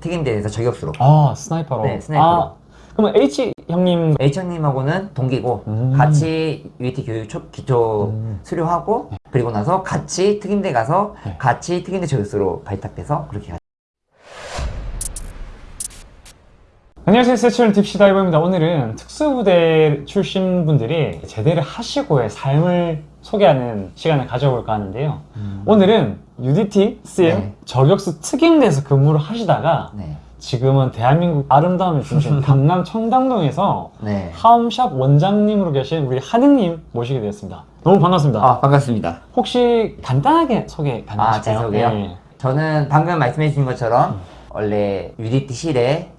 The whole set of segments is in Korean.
특임대에서 저격수로 아 sniper로. 네, sniper로. 아, 그러면 H 형님 H형님하고는 동기고 음. 같이 UDT 교육 초, 기초 음. 수료하고 그리고 나서 같이 특임대 가서 네. 같이 특임대 저격수로 발탁돼서 그렇게 안녕하세요 세츄얼 deep sea diver입니다 오늘은 특수부대 출신 분들이 제대를 하시고의 삶을 소개하는 시간을 가져볼까 하는데요 오늘은 UDT, CM, 네. 저격수 특임대에서 근무를 하시다가 네. 지금은 대한민국 아름다움의 중심 강남 청담동에서 네. 하움샵 원장님으로 계신 우리 한흥님 모시게 되었습니다 너무 반갑습니다 아 반갑습니다. 혹시 간단하게 소개 가능하실까요? 아, 제 소개요? 네. 저는 방금 말씀해 주신 것처럼 원래 UDT실에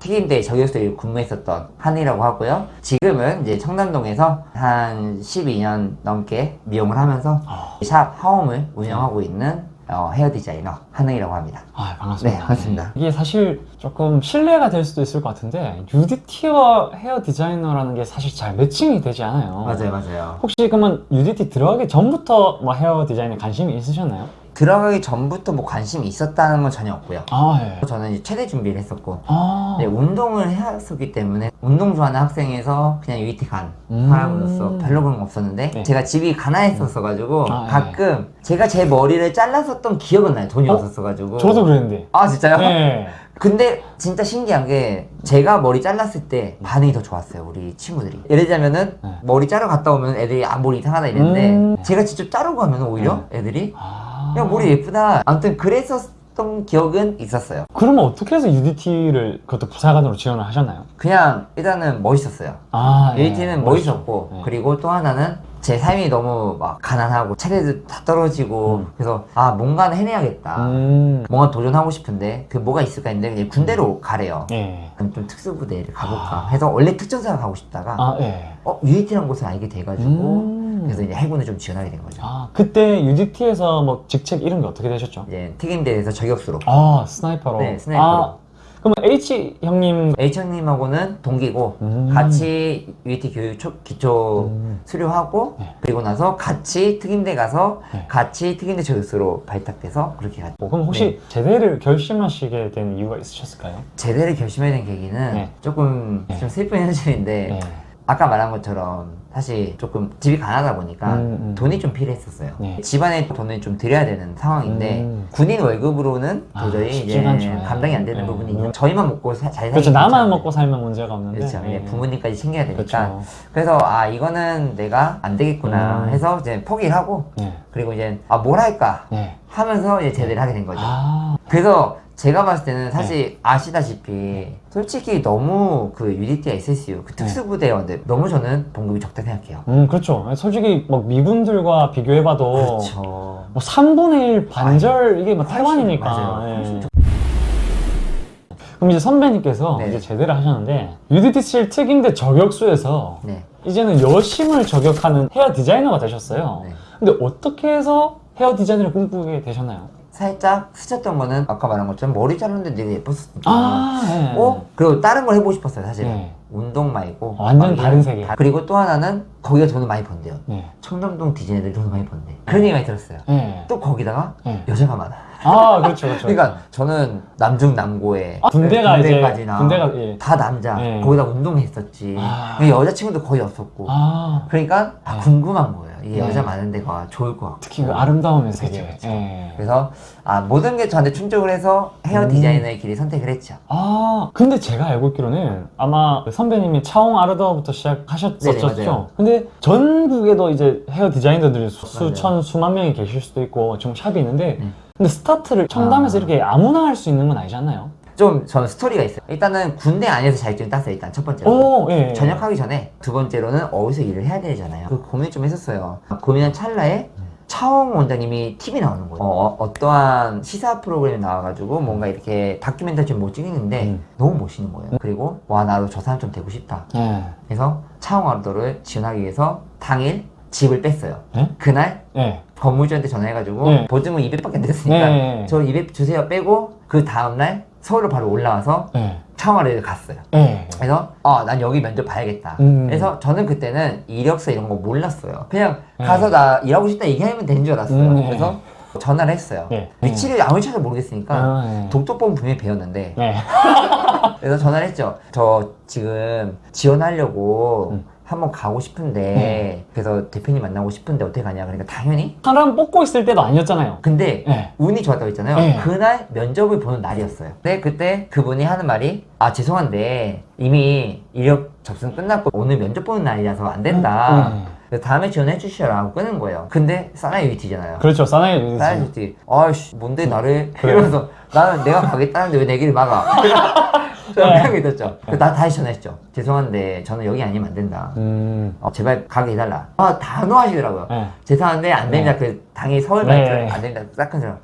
특임대 저격수에 근무했었던 한이라고 하고요. 지금은 이제 청담동에서 한 12년 넘게 미용을 하면서 아. 샵 하움을 운영하고 있는 어, 헤어 디자이너 한흥이라고 합니다. 아, 반갑습니다. 네, 반갑습니다. 이게 사실 조금 신뢰가 될 수도 있을 것 같은데 UDT와 헤어 디자이너라는 게 사실 잘 매칭이 되지 않아요. 맞아요, 맞아요. 혹시 그러면 UDT 들어가기 전부터 뭐 헤어 디자인에 관심이 있으셨나요? 들어가기 전부터 뭐 관심이 있었다는 건 전혀 없고요. 아, 예. 저는 이제 최대 준비를 했었고 아, 네, 운동을 해왔었기 때문에 운동 좋아하는 학생에서 그냥 UET 간 음. 사람으로서 별로 그런 거 없었는데 네. 제가 집이 가난했었어가지고 아, 네. 가끔 제가 제 머리를 잘랐었던 기억은 나요 돈이 어? 없었어가지고 저도 그랬는데. 아 진짜요? 네. 근데 진짜 신기한 게 제가 머리 잘랐을 때 반응이 더 좋았어요 우리 친구들이 예를 들자면은 네. 머리 자르러 갔다 오면 애들이 아 머리 이상하다 이랬는데 음. 제가 직접 자르고 하면 오히려 애들이 아. 야 머리 예쁘다 아무튼 그랬었던 기억은 있었어요 그러면 어떻게 해서 UDT를 그것도 부사관으로 지원을 하셨나요? 그냥 일단은 멋있었어요 아, 예. UDT는 멋있었고 네. 그리고 또 하나는 제 삶이 너무 막 가난하고 체력도 다 떨어지고 음. 그래서 아 뭔가는 해내야겠다 음. 뭔가 도전하고 싶은데 그 뭐가 있을까 했는데 군대로 가래요 예. 그럼 좀 특수부대를 가볼까 아. 해서 원래 특전사가 가고 싶다가 아, 예. 어 UDT라는 곳을 알게 돼가지고 음. 그래서 이제 해군을 좀 지원하게 된 거죠 아, 그때 UDT에서 뭐 직책 이런 게 어떻게 되셨죠? 이제 특임대에서 저격수로 아, sniper로. 네, sniper로. 아, 그러면 H 형님 H형님하고는 동기고 음. 같이 UET 교육 초, 기초 음. 수료하고 네. 그리고 나서 같이 특임대 가서 네. 같이 특임대 저격수로 발탁돼서 그렇게 갔죠 뭐, 그럼 혹시 네. 제대를 결심하시게 된 이유가 있으셨을까요? 제대를 결심해야 된 계기는 네. 조금 네. 좀 슬픈 현실인데 네. 아까 말한 것처럼 사실 조금 집이 가난하다 보니까 음, 음. 돈이 좀 필요했었어요. 네. 집안에 돈을 좀 드려야 되는 상황인데 음. 군인 월급으로는 아, 도저히 쉽지가 이제 않죠. 감당이 안 되는 네. 부분이 음. 있는 저희만 먹고 사, 잘 그렇죠. 나만. 먹고 살면 문제가 없는데. 그렇죠. 네. 이제 부모님까지 챙겨야 되니까 그렇죠. 그래서 아 이거는 내가 안 되겠구나 음. 해서 이제 포기를 하고 네. 그리고 이제 아뭘 할까 네. 하면서 이제 제대를 하게 된 거죠. 아, 그래서 제가 봤을 때는 사실 네. 아시다시피 솔직히 너무 그 UDT, SSU 그 특수부대원들 너무 저는 봉급이 적다 생각해요. 음, 그렇죠. 솔직히 뭐 미군들과 비교해봐도 그렇죠. 뭐 3분의 1 반절 이게 뭐 훨씬, 태반이니까. 맞아요. 예. 그럼 이제 선배님께서 네. 이제 제대를 하셨는데 UDT7 특임대 저격수에서 네. 이제는 여심을 저격하는 헤어 디자이너가 되셨어요. 네. 근데 어떻게 해서 헤어 디자이너를 꿈꾸게 되셨나요? 살짝 스쳤던 거는 아까 말한 것처럼 머리 자르는데 되게 예뻤었거든요. 아, 예. 어? 그리고 다른 걸 해보고 싶었어요 사실. 네. 운동 말고 완전 막 다른 세계. 다- 그리고 또 하나는 거기가 돈을 많이 번대요. 네. 청담동 디자이너들이 돈을 많이 번대. 그런 얘기 많이 들었어요. 네. 또 거기다가 네. 여자가 많아. 아, 그렇죠, 그렇죠. 그러니까 저는 남중 남고에 아, 군대가 이제 군대까지나 군대가 예. 다 남자 네. 거기다 운동했었지 아. 여자친구도 거의 없었고 아, 그러니까 다 네. 궁금한 거예요 네. 여자 많은 데가 좋을 것 같고 특히 그 아름다움의 세계. 그렇죠, 그렇죠. 예. 그래서 아 모든 게 저한테 충족을 해서 헤어 음. 디자이너의 길을 선택을 했죠 아, 근데 제가 알고 있기로는 아마 그 선배님이 차홍 아르더부터 네네, 시작하셨었죠. 맞아요. 근데 전국에도 이제 헤어 디자이너들이 수- 맞아요. 수천, 수만 명이 계실 수도 있고 지금 샵이 있는데 음. 근데 스타트를 청담에서 아. 이렇게 아무나 할 수 있는 건 아니잖아요. 좀 저는 스토리가 있어요 일단은 군대 안에서 자격증 땄어요 일단 첫 번째로 오, 예. 예. 전역하기 전에 두 번째로는 어디서 일을 해야 되잖아요 그 고민 좀 했었어요 고민한 찰나에 차홍 원장님이 TV 나오는 거예요 어, 떠한 시사 프로그램에 나와가지고 뭔가 이렇게 다큐멘터리를 못 찍는데 음. 너무 멋있는 거예요 그리고 와 나도 저 사람 좀 되고 싶다 예. 그래서 차홍 아르도를 지원하기 위해서 당일 집을 뺐어요 예? 그날 예. 건물주한테 전화해가지고 네. 보증금 200밖에 안 됐으니까 네. 저200 주세요 빼고 그 다음날 서울로 바로 올라와서 예. 차홍아르를 갔어요 예. 그래서 어 난 여기 면접 봐야겠다 음. 그래서 저는 그때는 이력서 이런 거 몰랐어요 그냥 네. 가서 나 일하고 싶다 얘기하면 되는 줄 알았어요 음, 네. 그래서 전화를 했어요. 네. 위치를 아무리 찾아 모르겠으니까 아, 네. 독도법 분명히 배웠는데 네. 그래서 전화를 했죠. 저 지금 지원하려고 음. 한번 가고 싶은데 그래서 대표님 만나고 싶은데 어떻게 가냐 그러니까 당연히 사람 뽑고 있을 때도 아니었잖아요. 근데 네. 운이 좋았다고 했잖아요. 네. 그날 면접을 보는 날이었어요. 근데 그때 그분이 하는 말이 아 죄송한데 이미 이력 접수 끝났고 오늘 면접 보는 날이라서 안 된다. 음. 그래서 다음에 지원해 주시라고 끄는 거예요. 근데 사나이 UDT잖아요. 그렇죠. 사나이 사나이 UDT. UDT 아씨 뭔데 나를 그래. 이러면서 나는 내가 가겠다는데 왜내 길을 막아? 네. 있었죠. 그래서 나 다시 전화했죠. 죄송한데 저는 여기 아니면 안 된다. 음. 어, 제발 가게 해달라. 아 단호하시더라고요. 네. 죄송한데 안 됩니다. 그 당연히 서울 네. 말투 안 됩니다. 딱큰 사람.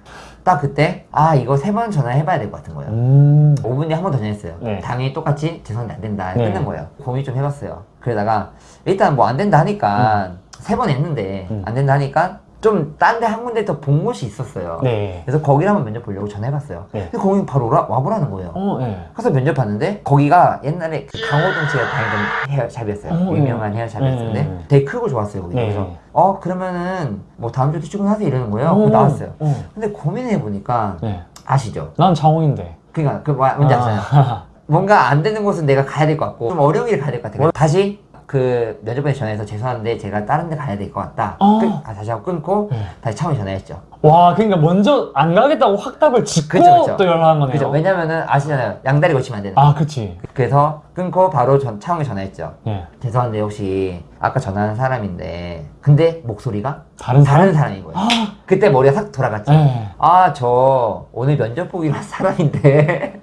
딱 그때 아 이거 세 번 전화해봐야 될 것 같은 거예요. 음. 5분에 한 번 더 전화했어요. 네. 당연히 똑같이 죄송한데 안 된다. 네. 끊는 거예요. 고민 좀 해봤어요. 그러다가 일단 뭐 안 된다 하니까 세번 했는데 음. 안 된다 하니까 좀 딴 데 한 군데 더 본 곳이 있었어요. 네. 그래서 거기를 한번 면접 보려고 전화해봤어요. 네. 근데 거기 바로 오라, 와보라는 거예요. 어, 네. 가서 면접 봤는데 거기가 옛날에 그 강호동 씨가 다니던 헤어샵이었어요. 어, 유명한 네. 헤어샵이었는데 네. 되게 크고 좋았어요. 거기. 네. 그래서 어 그러면은 뭐 다음 주에 출근하세요 이러는 거예요. 어, 그래서 나왔어요. 어. 근데 고민해 보니까 네. 아시죠? 난 장호인데. 그러니까 그 뭐- 뭔지 아시잖아요. 아. 뭔가 안 되는 곳은 내가 가야 될 것 같고 좀 어려운 길 가야 될 것 같아요. 다시 그 면접관에 전화해서 죄송한데 제가 다른 데 가야 될 것 같다. 어. 끊- 아, 다시 하고 끊고 네. 다시 차원에 전화했죠. 와, 그러니까 먼저 안 가겠다고 확답을 짓고 그쵸, 그쵸. 또 연락한 거네요. 그죠? 왜냐면은 아시잖아요. 양다리 거치면 안 되는. 거. 아, 그치. 그래서 끊고 바로 전 차원에 전화했죠. 네. 죄송한데 혹시 아까 전화한 사람인데 근데 목소리가 다른 사람? 다른 사람 인 거예요. 아, 그때 머리가 싹 돌아갔죠. 네. 아저 오늘 면접 보기로 한 사람인데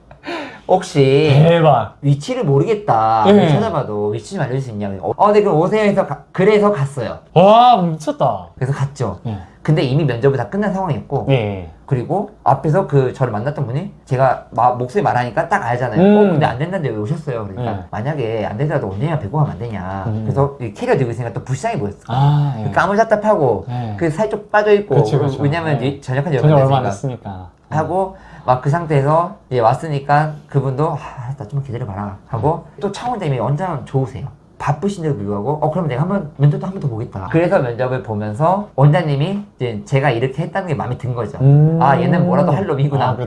혹시 대박. 위치를 모르겠다. 네. 찾아봐도 위치 좀 알려줄 수 있냐고. 어, 네, 그럼 오세요 해서 가- 그래서 갔어요. 와, 미쳤다. 그래서 갔죠. 네. 근데 이미 면접이 다 끝난 상황이었고, 네. 그리고 앞에서 그 저를 만났던 분이 제가 마- 목소리 말하니까 딱 알잖아요. 음. 어, 근데 안 된다는데 왜 오셨어요? 그러니까 네. 만약에 안 되더라도 언제냐 뵙고 가면 안 되냐. 음. 그래서 이 캐리어 들고 있으니까 또 불쌍해 보였어. 아, 예. 까물잡답하고 네. 그살쪽 빠져 있고 그치, 그치. 왜냐면 네. 전역한 지 전혀 얼마 안 됐으니까. 하고 막 그 상태에서 왔으니까 그분도 아, 나 좀 기다려봐라 하고 또 창원장님이 원장 좋으세요 바쁘신데도 불구하고 어 그럼 내가 한번 면접도 한 번 더 보겠다 그래서 면접을 보면서 원장님이 이제 제가 이렇게 했다는 게 마음에 든 거죠 음. 아 얘는 뭐라도 할 놈이구나 아.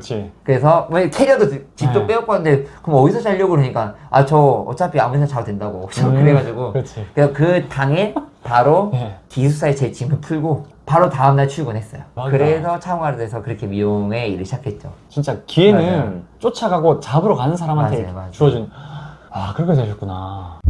그래서 뭐 캐리어도 지- 집도 네. 빼앗고 왔는데 그럼 어디서 자려고 그러니까 아 저 어차피 아무 데나 자도 된다고 음. 그래가지고 그렇지. 그래서 그 당일 바로 네. 기숙사에 제 짐을 풀고 바로 다음날 출근했어요 맞아. 그래서 창원에서 그렇게 미용의 일을 시작했죠 진짜 기회는 맞아요. 쫓아가고 잡으러 가는 사람한테 맞아요, 맞아요. 주어진. 아, 그렇게 되셨구나.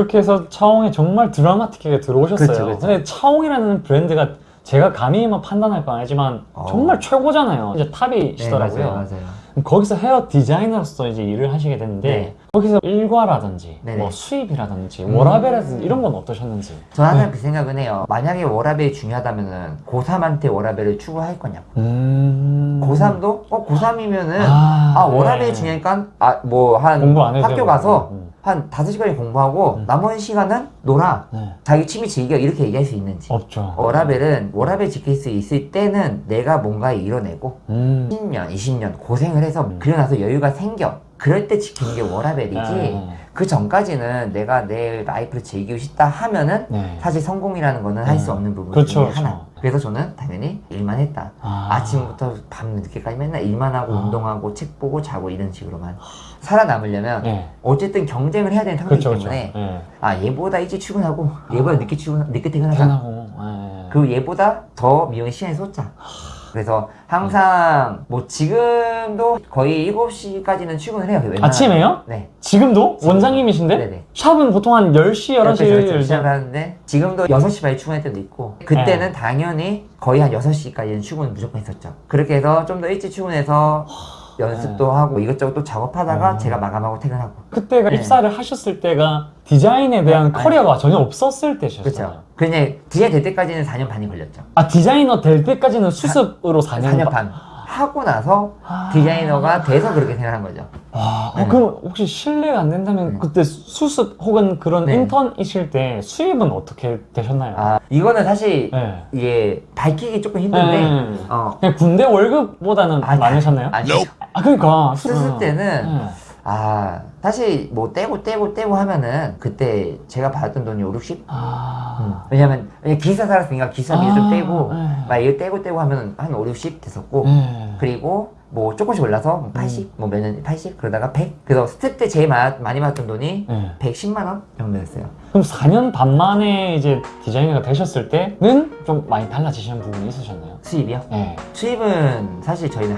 이렇게 해서 차홍이 정말 드라마틱하게 들어오셨어요. 그쵸, 그쵸. 근데 차홍이라는 브랜드가 제가 감히 뭐 판단할 건 아니지만 어. 정말 최고잖아요. 이제 네, 탑이시더라고요. 맞아요, 맞아요. 거기서 헤어 디자이너로서 이제 일을 하시게 됐는데 네. 거기서 일과라든지 네네. 뭐 수입이라든지 음. 워라밸이라든지 이런 건 어떠셨는지. 저는 항상 네. 그 생각은 해요. 만약에 워라벨이 중요하다면은 고3한테 워라벨을 추구할 거냐고. 음. 고3도 어 고3이면은 아, 아, 워라벨이 네. 중요하니까 아뭐한 공부 안 해도 학교. 가서 음. 한 다섯 시간이 공부하고 음. 나머지 시간은 놀아. 네. 자기 취미 즐겨 이렇게 얘기할 수 있는지. 없죠. 워라벨은 워라밸 지킬 수 있을 때는 내가 뭔가 이뤄내고 음. 10년, 20년 고생을 해서 음. 그러고 나서 여유가 생겨. 그럴 때 지키는 게 워라밸이지. 네. 그 전까지는 내가 내 life를 즐기고 싶다 하면은 네. 사실 성공이라는 거는 할수 음. 없는 부분 그렇죠, 중에 그렇죠. 하나. 그래서 저는 당연히 일만 했다. 아. 아침부터 밤 늦게까지 맨날 일만 하고 아. 운동하고 책 보고 자고 이런 식으로만 살아남으려면 네. 어쨌든 경쟁을 해야 되는 상태이기 그렇죠, 그렇죠. 때문에 네. 아 얘보다 일찍 출근하고 얘보다 늦게 출근 늦게 퇴근하자. 네. 그 얘보다 더 미용에 시간이 쏟자. 그래서 항상 뭐 지금도 거의 7시까지는 출근을 해요. 웬만하면. 아침에요? 네. 지금도? 원장님이신데? 네네. 샵은 보통 한 10시, 11시 그렇죠, 그렇죠. 열죠. 시작하는데 지금도 6시 반에 출근할 때도 있고 그때는 네. 당연히 거의 한 6시까지는 출근을 무조건 했었죠. 그렇게 해서 좀 더 일찍 출근해서 연습도 하고 이것저것 또 작업하다가 음. 제가 마감하고 퇴근하고 그때가 네. 입사를 하셨을 때가 디자인에 대한 네, 아니. 커리어가 전혀 없었을 때셨어요. 그렇죠. 그냥 디자인 될 때까지는 4년 반이 걸렸죠. 아, 디자이너 될 때까지는 수습으로 4년, 4년 반 하고 나서 아. 디자이너가 돼서 그렇게 생각한 거죠. 아, 네. 어, 그럼 혹시 실례가 안 된다면 네. 그때 수습 혹은 그런 네. 인턴이실 때 수입은 어떻게 되셨나요? 아 이거는 사실 네. 이게 밝히기 조금 힘든데 네. 어 군대 월급보다는 아니, 많으셨나요? 아니 아, 그러니까. 수습 때는 네. 아 사실 뭐 떼고 떼고 떼고 하면은 그때 제가 받았던 돈이 5, 60? 아. 왜냐면 왜냐면 기사 살았으니까 기사 비좀 아, 떼고 네. 막 이거 떼고 떼고 하면 한 5, 60 됐었고 네. 그리고 뭐 조금씩 올라서 뭐 80, 뭐몇 년 80 그러다가 100 그래서 스태프 때 제일 마- 많이 받았던 돈이 네. 110만 원 정도였어요. 그럼 4년 반 만에 이제 디자이너가 되셨을 때는 좀 많이 달라지시는 부분이 있으셨나요? 수입이요? 네. 수입은 사실 저희는